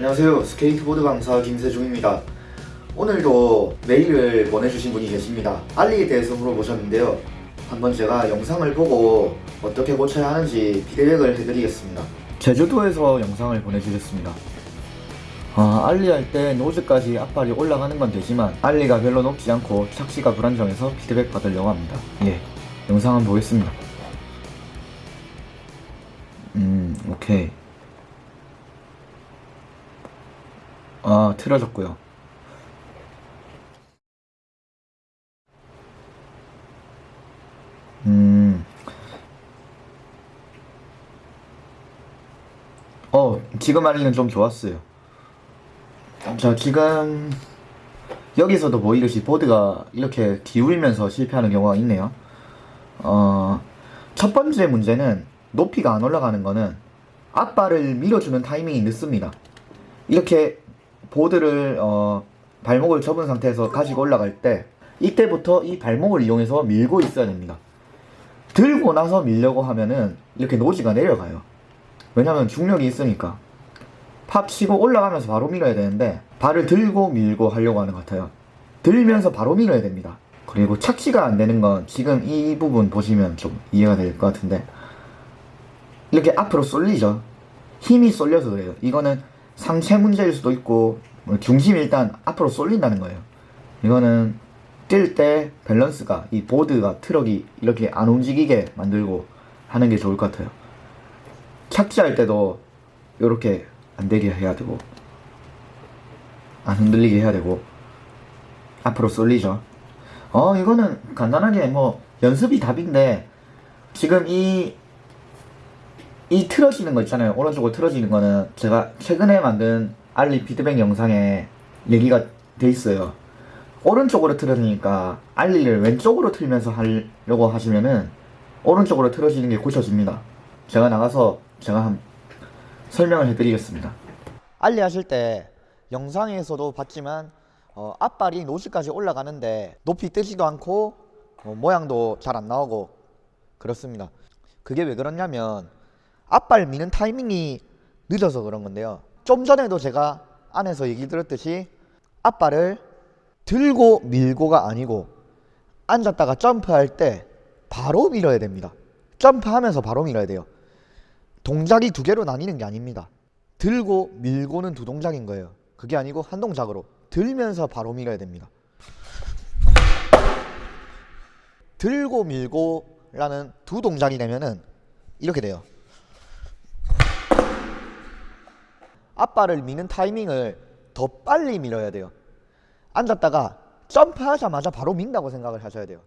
안녕하세요. 스케이트보드 강사 김세중입니다. 오늘도 메일을 보내주신 분이 계십니다. ollie에 대해서 물어보셨는데요. 한번 제가 영상을 보고 어떻게 고쳐야 하는지 피드백을 해드리겠습니다. 제주도에서 영상을 보내주셨습니다. 아, ollie 할 때 nose까지 앞발이 올라가는 건 되지만 ollie가 별로 높지 않고 착지가 불안정해서 피드백 받으려고 합니다. 예 영상 한번 보겠습니다. 음 오케이 아 틀어졌고요 음. 어, 지금 알리는 좀 좋았어요. 자, 지금 여기서도 보이듯이 보드가 이렇게 기울면서 실패하는 경우가 있네요. 어, 첫 번째 문제는 높이가 안 올라가는 거는 앞발을 밀어주는 타이밍이 늦습니다. 이렇게 보드를 어, 발목을 접은 상태에서 가지고 올라갈 때 이때부터 이 발목을 이용해서 밀고 있어야 됩니다. 들고 나서 밀려고 하면은 이렇게 노지가 내려가요. 왜냐면 중력이 있으니까. 팝 치고 올라가면서 바로 밀어야 되는데 발을 들고 밀고 하려고 하는 것 같아요. 들면서 바로 밀어야 됩니다. 그리고 착지가 안 되는 건 지금 이 부분 보시면 좀 이해가 될 것 같은데 이렇게 앞으로 쏠리죠. 힘이 쏠려서 그래요. 이거는 상체 문제일 수도 있고 뭐 중심이 일단 앞으로 쏠린다는 거예요. 이거는 뛸 때 밸런스가 이 보드가 트럭이 이렇게 안 움직이게 만들고 하는 게 좋을 것 같아요. 착지할 때도 이렇게 안 되게 해야 되고 안 흔들리게 해야 되고 앞으로 쏠리죠. 어 이거는 간단하게 뭐 연습이 답인데 지금 이 이 틀어지는 거 있잖아요. 오른쪽으로 틀어지는 거는 제가 최근에 만든 알리 피드백 영상에 얘기가 돼 있어요. 오른쪽으로 틀어지니까 알리를 왼쪽으로 틀면서 하려고 하시면은 오른쪽으로 틀어지는 게 고쳐집니다. 제가 나가서 제가 한 설명을 해드리겠습니다. 알리 하실 때 영상에서도 봤지만 어, 앞발이 노즈까지 올라가는데 높이 뜨지도 않고 어, 모양도 잘 안 나오고 그렇습니다. 그게 왜 그러냐면 앞발 미는 타이밍이 늦어서 그런 건데요. 좀 전에도 제가 안에서 얘기 들었듯이 앞발을 들고 밀고가 아니고 앉았다가 점프할 때 바로 밀어야 됩니다. 점프하면서 바로 밀어야 돼요. 동작이 두 개로 나뉘는 게 아닙니다. 들고 밀고는 두 동작인 거예요. 그게 아니고 한 동작으로 들면서 바로 밀어야 됩니다. 들고 밀고 라는 두 동작이 되면은 이렇게 돼요. 앞발을 미는 타이밍을 더 빨리 밀어야 돼요. 앉았다가 점프하자마자 바로 민다고 생각을 하셔야 돼요.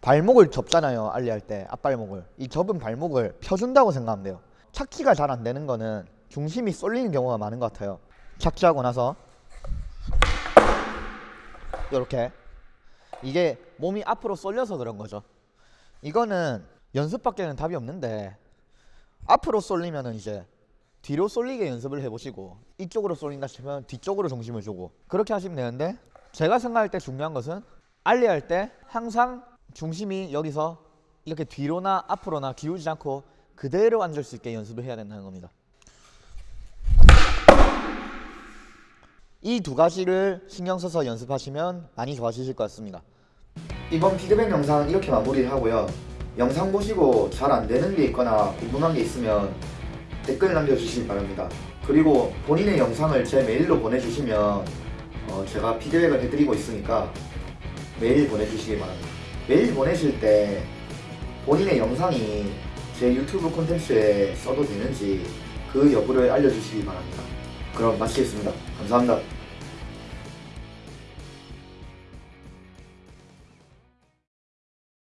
발목을 접잖아요 알리 할 때 앞발목을. 이 접은 발목을 펴준다고 생각하면 돼요. 착지가 잘 안 되는 거는 중심이 쏠리는 경우가 많은 것 같아요. 착지하고 나서 이렇게. 이게 몸이 앞으로 쏠려서 그런 거죠 이거는 연습밖에는 답이 없는데 앞으로 쏠리면은 이제 뒤로 쏠리게 연습을 해보시고 이쪽으로 쏠린다 싶으면 뒤쪽으로 중심을 주고 그렇게 하시면 되는데 제가 생각할 때 중요한 것은 알리 할 때 항상 중심이 여기서 이렇게 뒤로나 앞으로나 기울지 않고 그대로 앉을 수 있게 연습을 해야 된다는 겁니다. 이 두 가지를 신경 써서 연습하시면 많이 좋아지실 것 같습니다. 이번 피드백 영상은 이렇게 마무리를 하고요. 영상 보시고 잘 안되는 게 있거나 궁금한 게 있으면 댓글 남겨주시기 바랍니다. 그리고 본인의 영상을 제 메일로 보내주시면 어 제가 피드백을 해드리고 있으니까 메일 보내주시기 바랍니다. 메일 보내실 때 본인의 영상이 제 유튜브 콘텐츠에 써도 되는지 그 여부를 알려주시기 바랍니다. 그럼 마치겠습니다. 감사합니다.